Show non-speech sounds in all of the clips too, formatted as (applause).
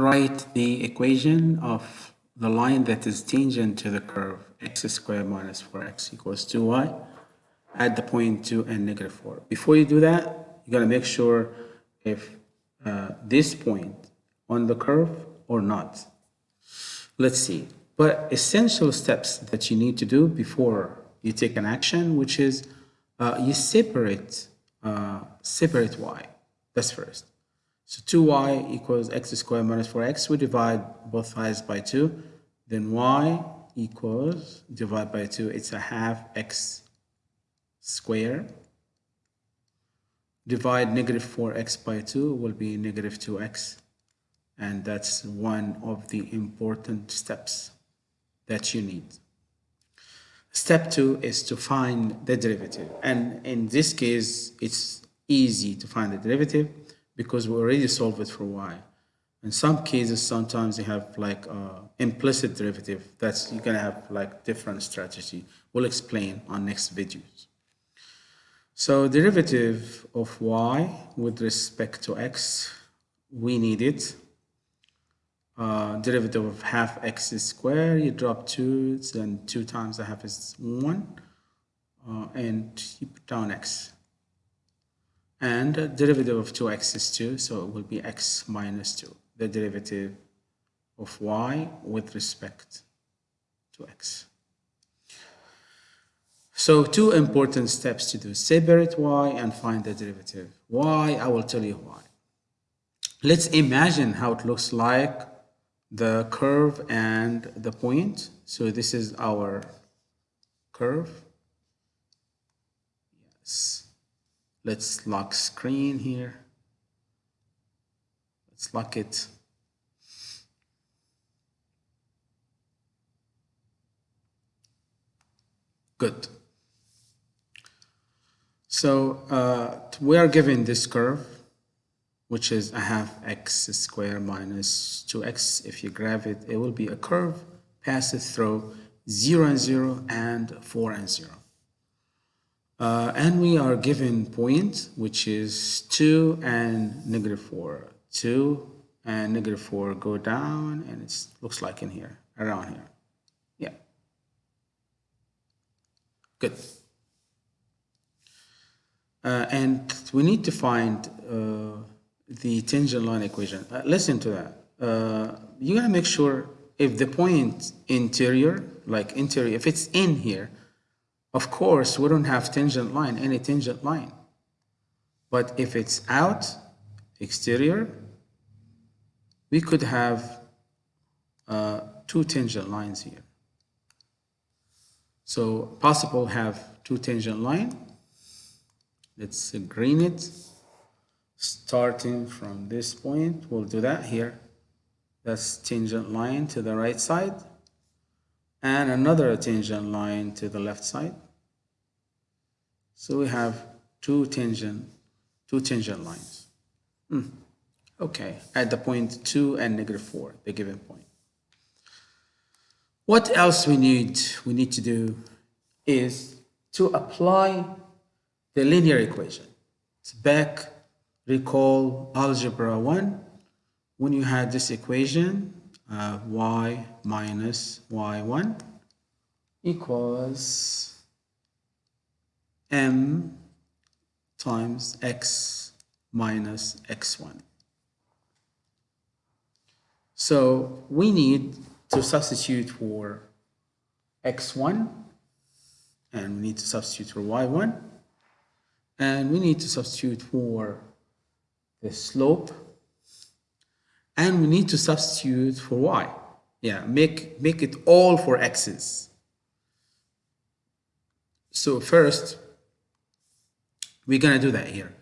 write the equation of the line that is tangent to the curve x squared minus 4x equals 2y at the point 2 and negative 4. Before you do that, you got to make sure if uh, this point on the curve or not. Let's see. But essential steps that you need to do before you take an action, which is uh, you separate, uh, separate y. That's first. So 2y equals x squared minus 4x. We divide both sides by 2. Then y equals, divide by 2, it's a half x squared. Divide negative 4x by 2 will be negative 2x. And that's one of the important steps that you need. Step two is to find the derivative. And in this case, it's easy to find the derivative because we already solved it for y. In some cases, sometimes you have like uh, implicit derivative. That's you're gonna have like different strategy. We'll explain on next videos. So derivative of y with respect to x, we need it. Uh, derivative of half x squared, you drop 2, then 2 times the half is 1, uh, and you put down x. And uh, derivative of 2x is 2, so it will be x minus 2, the derivative of y with respect to x. So two important steps to do, separate y and find the derivative. Why? I will tell you why. Let's imagine how it looks like the curve and the point. So this is our curve. Let's lock screen here. Let's lock it. Good. So uh, we are given this curve which is a half x squared minus 2x. If you graph it, it will be a curve passes through 0 and 0 and 4 and 0. Uh, and we are given point, which is 2 and negative 4. 2 and negative 4 go down, and it looks like in here, around here. Yeah. Good. Uh, and we need to find uh, the tangent line equation. Uh, listen to that. Uh, you gotta make sure if the point interior, like interior, if it's in here, of course, we don't have tangent line, any tangent line. But if it's out, exterior, we could have uh, two tangent lines here. So possible have two tangent line. Let's green it starting from this point, we'll do that here. That's tangent line to the right side and another tangent line to the left side. So we have two tangent, two tangent lines. Mm. Okay, at the point 2 and negative 4, the given point. What else we need, we need to do is to apply the linear equation. It's back recall algebra 1 when you had this equation uh, y minus y1 equals m times x minus x1. So we need to substitute for x1 and we need to substitute for y1 and we need to substitute for the slope and we need to substitute for y. Yeah make make it all for x's. So first we're gonna do that here.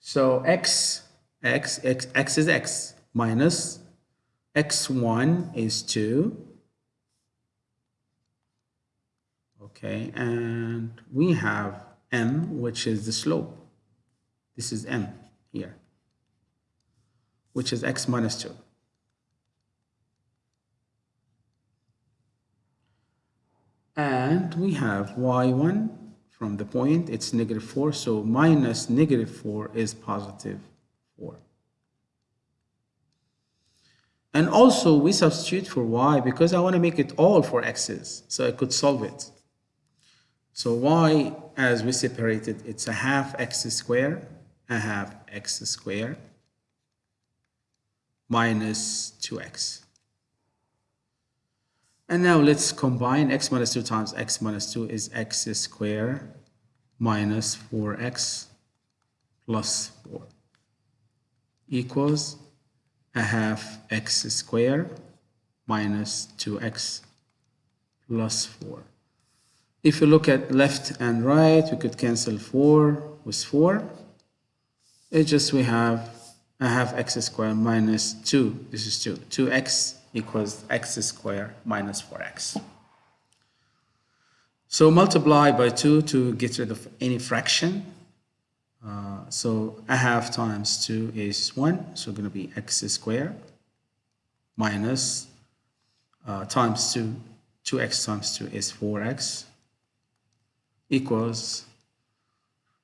So x x x x is x minus x1 is 2 okay and we have m which is the slope. This is m which is x minus 2. And we have y1 from the point, it's negative 4, so minus negative 4 is positive 4. And also we substitute for y because I want to make it all for x's, so I could solve it. So y, as we separated, it's a half x squared, a half x squared minus 2x. And now let's combine x minus 2 times x minus 2 is x squared minus 4x plus 4 equals a half x squared minus 2x plus 4. If you look at left and right, we could cancel 4 with 4. It's just we have a have x squared minus 2. This is 2. 2x equals x squared minus 4x. So multiply by 2 to get rid of any fraction. Uh, so a half times 2 is 1, so going to be x squared minus uh, times 2, 2x times 2 is 4x equals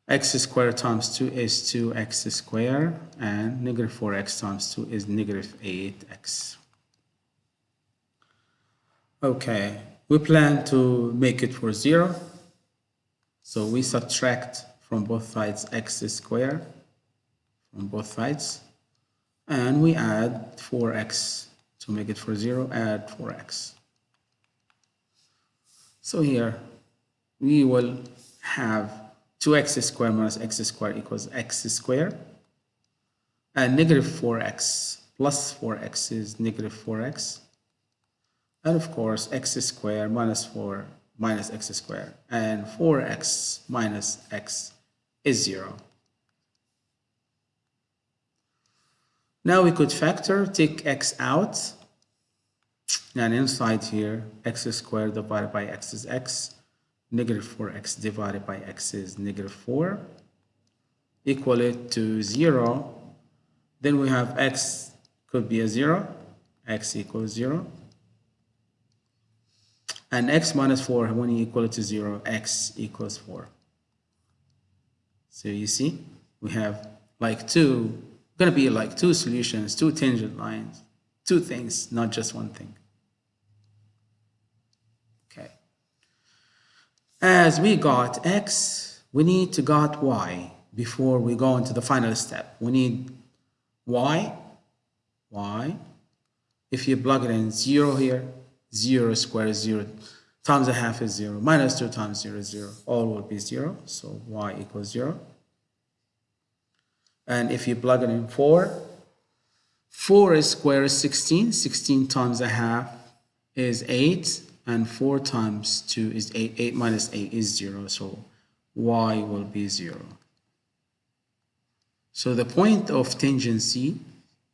x squared times 2 is 2x squared and negative 4x times 2 is negative 8x. Okay, we plan to make it for 0. So we subtract from both sides x squared from both sides and we add 4x to make it for 0 add 4x. So here we will have 2x squared minus x squared equals x squared. And negative 4x plus 4x is negative 4x and of course x squared minus 4 minus x squared. And 4x minus x is 0. Now we could factor, take x out, and inside here, x squared divided by x is x, negative 4x divided by x is negative 4, equal it to 0. Then we have x could be a 0, x equals 0. And x minus 4, when you equal it to 0, x equals 4. So you see, we have like two, to be like two solutions, two tangent lines, two things, not just one thing. Okay. As we got x, we need to got y before we go into the final step. We need y, y. If you plug it in 0 here, 0 squared is 0 times a half is 0, minus 2 times 0 is 0. All will be 0, so y equals 0. And if you plug it in 4, 4 squared is 16. 16 times a half is 8. And 4 times 2 is 8. 8 minus 8 is 0. So y will be 0. So the point of tangency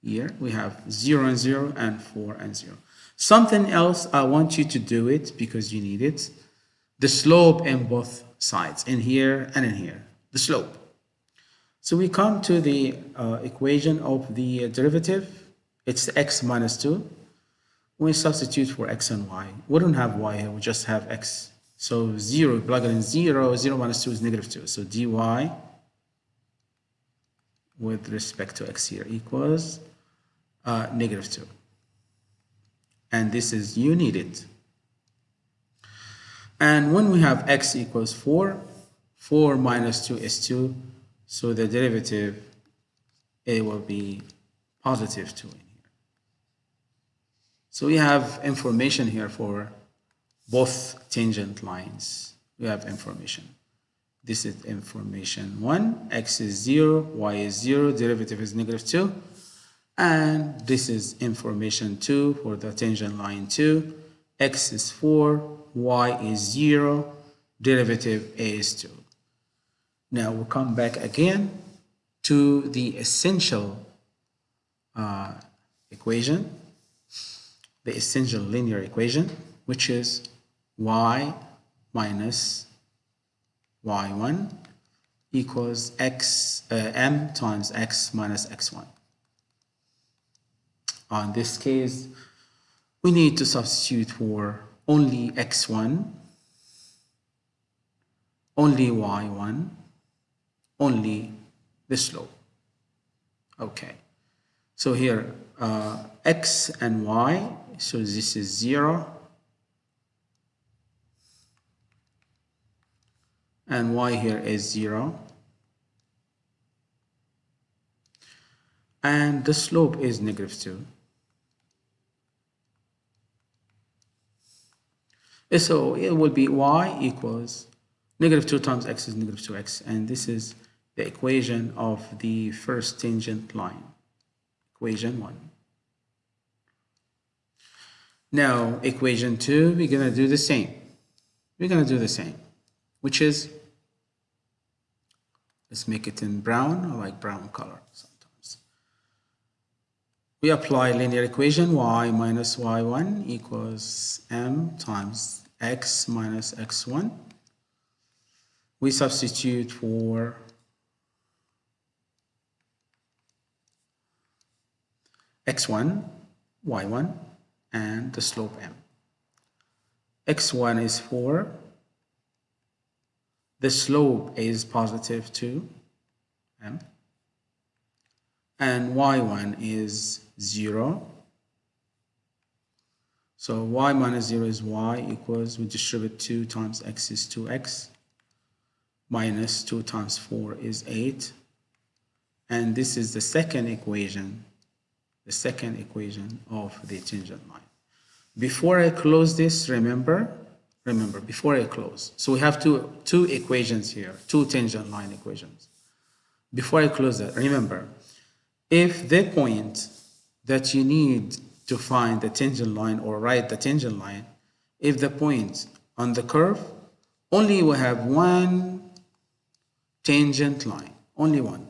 here, we have 0 and 0 and 4 and 0. Something else, I want you to do it because you need it. The slope in both sides, in here and in here. The slope. So we come to the uh, equation of the derivative. It's x minus 2. We substitute for x and y. We don't have y here, we just have x. So 0, plug it in 0, 0 minus 2 is negative 2. So dy with respect to x here equals uh, negative 2 and this is you need it. And when we have x equals 4, 4 minus 2 is 2, so the derivative a will be positive 2 in here. So we have information here for both tangent lines. We have information. This is information 1, x is 0, y is 0, derivative is negative 2 and this is information 2 for the tangent line 2 x is 4 y is 0 derivative is 2 now we'll come back again to the essential uh, equation the essential linear equation which is y minus y1 equals x uh, m times x minus x1 in this case, we need to substitute for only x1, only y1, only the slope. Okay, so here uh, x and y so this is 0 and y here is 0 and the slope is negative 2 so it will be y equals negative 2 times x is negative 2x and this is the equation of the first tangent line. Equation 1 now equation 2 we're going to do the same. We're going to do the same which is let's make it in brown. I like brown color sometimes. We apply linear equation y minus y1 equals m times x minus x1 we substitute for x1 y1 and the slope m. x1 is 4, the slope is positive 2 m, and y1 is 0. So y minus 0 is y equals, we distribute 2 times x is 2x, minus 2 times 4 is 8, and this is the second equation the second equation of the tangent line. Before I close this, remember, remember, before I close, so we have two, two equations here, two tangent line equations. Before I close that, remember, if the point that you need to find the tangent line or write the tangent line, if the point on the curve, only we have one tangent line, only one.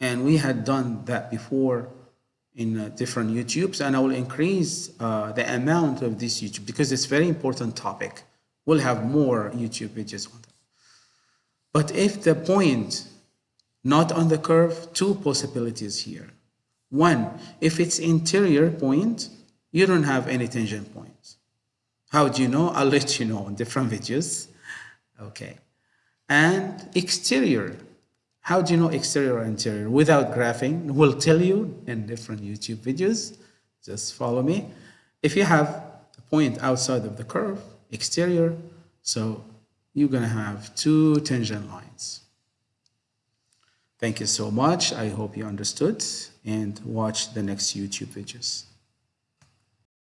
And we had done that before in uh, different YouTubes and I will increase uh, the amount of this YouTube because it's very important topic. We'll have more YouTube videos on that. But if the point not on the curve, two possibilities here. One, if it's interior point, you don't have any tangent points. How do you know? I'll (laughs) let you know in different videos. Okay. And exterior, how do you know exterior or interior? Without graphing, we'll tell you in different YouTube videos. Just follow me. If you have a point outside of the curve, exterior, so you're going to have two tangent lines. Thank you so much. I hope you understood and watch the next YouTube videos.